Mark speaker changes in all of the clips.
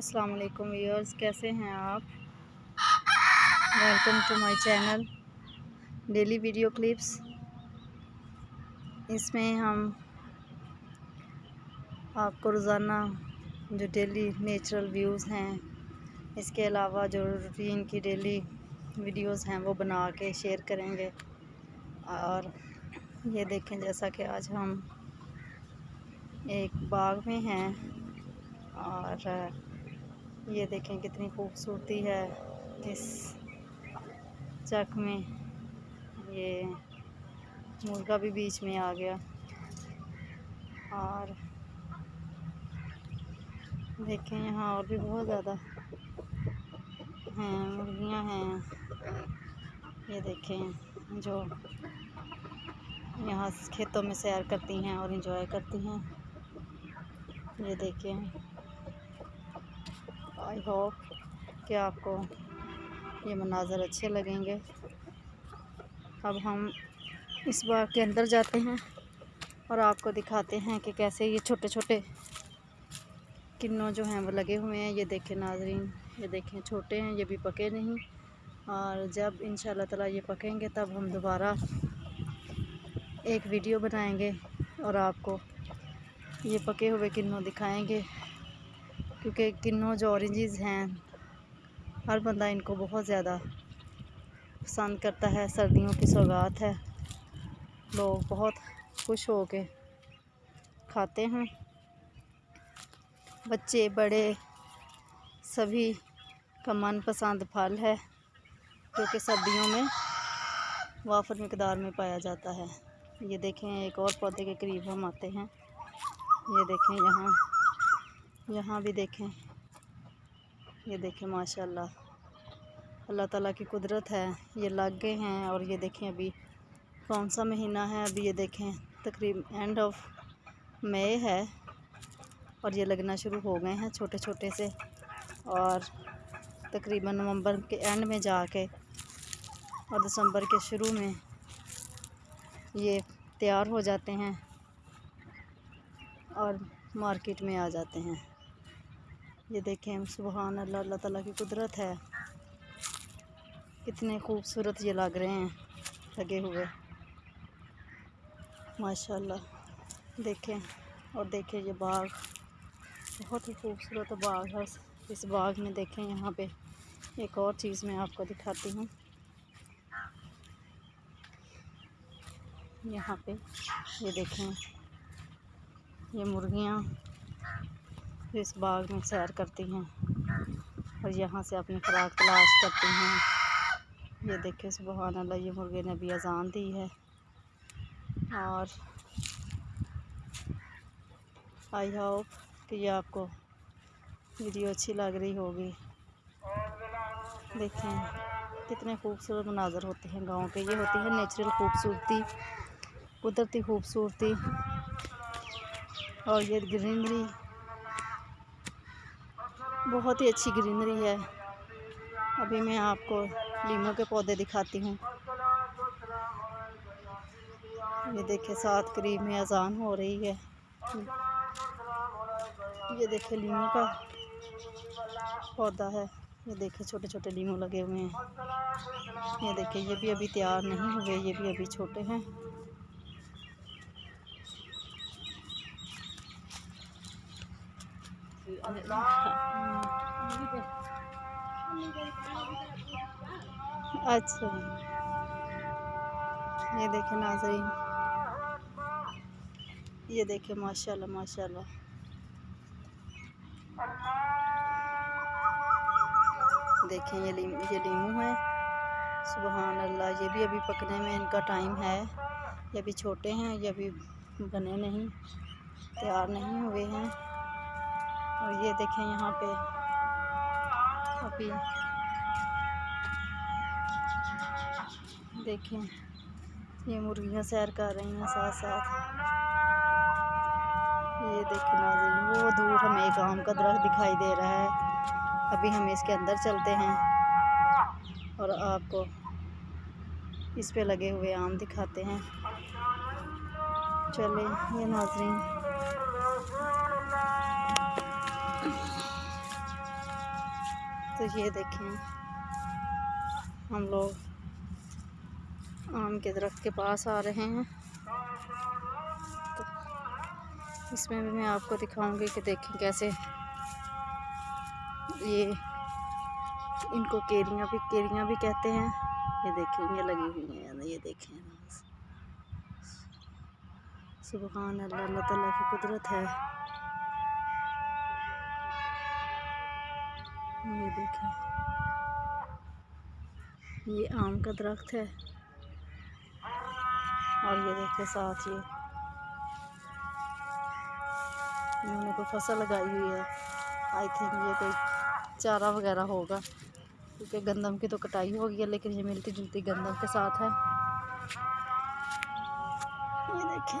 Speaker 1: السلام علیکم ویورز، کیسے ہیں آپ؟ Welcome to my channel daily video clips اس میں ہم آپ کو روزانہ جو ڈیلی نیچرل ویوز ہیں، اس کے علاوہ جو روٹین کی ڈیلی ویڈیوز ہیں، وہ بنا کے شیئر کریں گے۔ اور یہ دیکھیں، جیسا کہ آج ہم ایک باغ میں ہیں اور یہ دیکھیں کتنی خوبصورتی ہے اس چک میں۔ یہ مرغا بھی بیچ میں آ گیا۔ اور دیکھیں یہاں اور بھی بہت زیادہ ہیں، مرغیاں ہیں۔ یہ دیکھیں جو یہاں کھیتوں میں سیر کرتی ہیں اور انجوائے کرتی ہیں۔ یہ دیکھیں۔ آئی ہوپ کہ آپ کو یہ مناظر اچھے لگیں گے۔ اب ہم اس باغ کے اندر جاتے ہیں اور آپ کو دکھاتے ہیں کہ کیسے یہ چھوٹے چھوٹے کنوں جو ہیں وہ لگے ہوئے ہیں۔ یہ دیکھیں ناظرین، یہ دیکھیں چھوٹے ہیں، یہ بھی پکے نہیں۔ اور جب ان شاء اللہ تعالیٰ یہ پکیں گے تب ہم دوبارہ ایک ویڈیو بنائیں گے اور آپ کو یہ پکے ہوئے کنوں دکھائیں گے۔ کیونکہ کنوں جو اورنجز ہیں، ہر بندہ ان کو بہت زیادہ پسند کرتا ہے، سردیوں کی سوگات ہے۔ لوگ بہت خوش ہو کے کھاتے ہیں۔ بچے، بڑے، سبھی کا من پسند پھل ہے کیونکہ سردیوں میں وافر مقدار میں پایا جاتا ہے۔ یہ دیکھیں، ایک اور پودے کے قریب ہم آتے ہیں۔ یہ دیکھیں یہاں۔ یہاں بھی دیکھیں۔ یہ دیکھیں، ماشاءاللہ۔ اللہ تعالیٰ کی قدرت ہے۔ یہ لگ گئے ہیں اور یہ دیکھیں ابھی کون سا مہینہ ہے۔ ابھی یہ دیکھیں، تقریب اینڈ آف مئی ہے اور یہ لگنا شروع ہو گئے ہیں چھوٹے چھوٹے سے۔ اور تقریباً نومبر کے اینڈ میں جا کے اور دسمبر کے شروع میں یہ تیار ہو جاتے ہیں اور مارکیٹ میں آ جاتے ہیں۔ یہ دیکھیں، سبحان اللہ اللہ تعالیٰ کی قدرت ہے۔ کتنے خوبصورت یہ لگ رہے ہیں، لگے ہوئے۔ ماشاءاللہ دیکھیں۔ اور دیکھیں یہ باغ، بہت ہی خوبصورت باغ ہے۔ اس باغ میں دیکھیں، یہاں پہ ایک اور چیز میں آپ کو دکھاتی ہوں۔ یہاں پہ یہ دیکھیں، یہ مرغیاں۔ اس باغ میں سیر کرتی ہیں اور یہاں سے اپنی خوراک تلاش کرتی ہیں۔ یہ دیکھیں، سبحان اللہ، یہ مرغے نے بھی اذان دی ہے۔ اور آئی ہوپ کہ یہ آپ کو ویڈیو اچھی لگ رہی ہوگی۔ دیکھیں کتنے خوبصورت مناظر ہوتے ہیں گاؤں کے۔ یہ ہوتی ہے نیچرل خوبصورتی، قدرتی خوبصورتی۔ اور یہ گرینری بہت ہی اچھی گرینری ہے۔ ابھی میں آپ کو لیموں کے پودے دکھاتی ہوں۔ یہ دیکھیں سات قریب میں اذان ہو رہی ہے۔ یہ دیکھیں لیموں کا پودا ہے۔ یہ دیکھیں چھوٹے چھوٹے لیموں لگے ہوئے ہیں۔ یہ دیکھیں، یہ بھی ابھی تیار نہیں ہوئے، یہ بھی ابھی چھوٹے ہیں۔ اچھا یہ دیکھیں ناظرین یہ دیکھیں ماشاءاللہ ماشاءاللہ دیکھیں یہ لیمو ہے سبحان اللہ یہ بھی ابھی پکنے میں ان کا ٹائم ہے یہ ابھی چھوٹے ہیں یہ ابھی بنے نہیں تیار نہیں ہوئے ہیں اور یہ دیکھیں یہاں پہ۔ ابھی۔ دیکھیں۔ یہ مرغیاں سیر کر رہی ہیں ساتھ ساتھ۔ یہ دیکھیں ناظرین، وہ دور ہمیں ایک آم کا درخت دکھائی دے رہا ہے۔ ابھی ہم اس کے اندر چلتے ہیں۔ اور آپ کو اس پہ لگے ہوئے آم دکھاتے ہیں۔ چلیں، یہ ناظرین۔ تو یہ دیکھیں، ہم لوگ آم کے درخت کے پاس آ رہے ہیں۔ تو اس میں بھی میں آپ کو دکھاؤں گی کہ دیکھیں کیسے یہ ان کو کیریاں بھی کیریاں بھی کہتے ہیں۔ یہ دیکھیں، یہ لگی ہوئی ہیں یعنی یہ دیکھیں۔ سبحان اللہ اللہ تعالیٰ کی قدرت ہے۔ یہ دیکھیں۔ یہ آم کا درخت ہے۔ اور یہ دیکھیں ساتھ یہ انہوں نے کوئی فصل لگائی ہوئی ہے۔ آئی تھنک یہ کوئی چارہ وغیرہ ہوگا۔ کیونکہ گندم کی تو کٹائی ہو گئی ہے، لیکن یہ ملتی جلتی گندم کے ساتھ ہے۔ یہ دیکھیں۔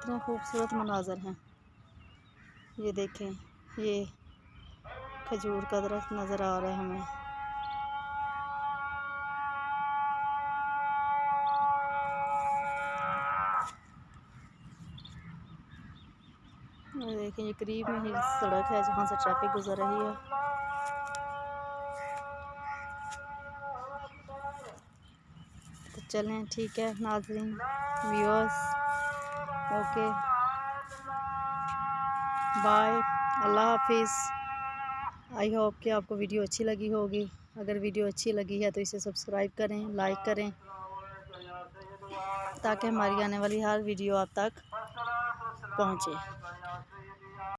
Speaker 1: کتنا خوبصورت مناظر ہیں۔ یہ دیکھیں، یہ کھجور کا درخت نظر آ رہا ہے ہمیں۔ دیکھیں، یہ قریب میں ہی سڑک ہے جہاں سے ٹریفک گزر رہی ہے۔ تو چلیں، ٹھیک ہے، ناظرین ویورس اوکے بائے اللہ حافظ. آئی ہوپ کہ آپ کو ویڈیو اچھی لگی ہوگی. اگر ویڈیو اچھی لگی ہے تو اسے سبسکرائب کریں لائک کریں تاکہ ہماری آنے والی ہر ویڈیو آپ تک پہنچے۔